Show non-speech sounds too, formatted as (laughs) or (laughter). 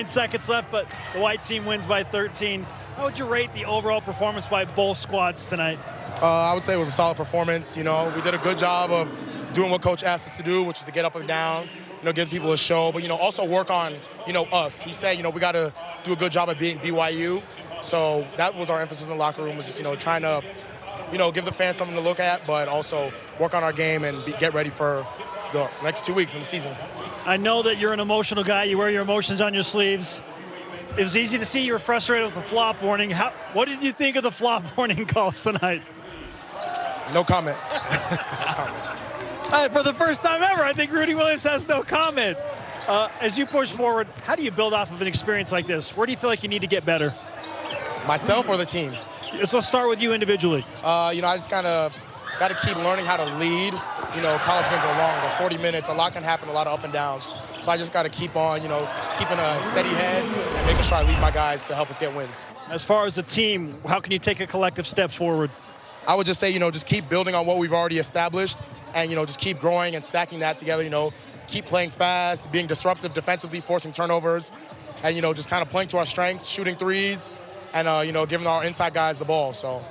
nine seconds left, but the white team wins by 13. How would you rate the overall performance by both squads tonight? Uh, I would say it was a solid performance. You know, we did a good job of doing what coach asked us to do, which was to get up and down, you know, give people a show, but you know, also work on, you know, us. He said, you know, we got to do a good job of being BYU. So that was our emphasis in the locker room was just, you know, trying to, you know, give the fans something to look at, but also work on our game and be, get ready for the next two weeks in the season. I know that you're an emotional guy. You wear your emotions on your sleeves. It was easy to see you were frustrated with the flop warning. How, what did you think of the flop (laughs) warning calls tonight? No comment. (laughs) no comment. For the first time ever, I think Rudy Williams has no comment. Uh, as you push forward, how do you build off of an experience like this? Where do you feel like you need to get better? Myself or the team? So let's start with you individually. Uh, you know, I just kind of got to keep learning how to lead. You know, college games are long, but 40 minutes, a lot can happen, a lot of up and downs. So I just got to keep on, you know, keeping a steady head and making sure I lead my guys to help us get wins. As far as the team, how can you take a collective step forward? I would just say, you know, just keep building on what we've already established and, you know, just keep growing and stacking that together, you know, keep playing fast, being disruptive defensively, forcing turnovers, and, you know, just kind of playing to our strengths, shooting threes, and, uh, you know, giving our inside guys the ball. So